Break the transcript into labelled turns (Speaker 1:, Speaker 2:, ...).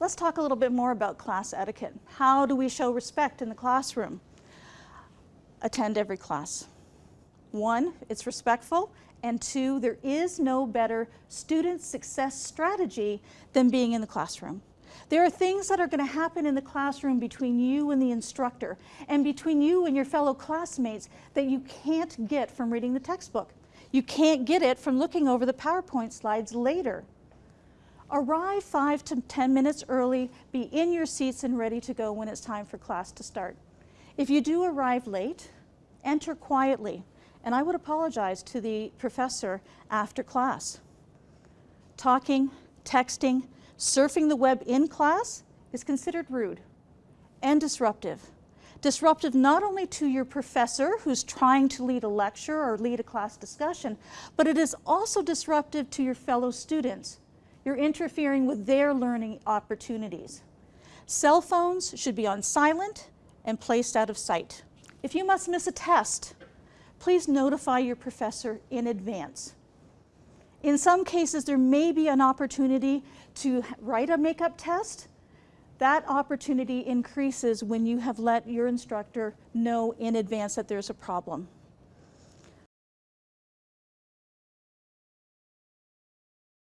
Speaker 1: Let's talk a little bit more about class etiquette. How do we show respect in the classroom? Attend every class. One, it's respectful, and two, there is no better student success strategy than being in the classroom. There are things that are going to happen in the classroom between you and the instructor and between you and your fellow classmates that you can't get from reading the textbook. You can't get it from looking over the PowerPoint slides later. Arrive five to 10 minutes early, be in your seats and ready to go when it's time for class to start. If you do arrive late, enter quietly, and I would apologize to the professor after class. Talking, texting, surfing the web in class is considered rude and disruptive. Disruptive not only to your professor who's trying to lead a lecture or lead a class discussion, but it is also disruptive to your fellow students. You're interfering with their learning opportunities. Cell phones should be on silent and placed out of sight. If you must miss a test, please notify your professor in advance. In some cases, there may be an opportunity to write a makeup test. That opportunity increases when you have let your instructor know in advance that there's a problem.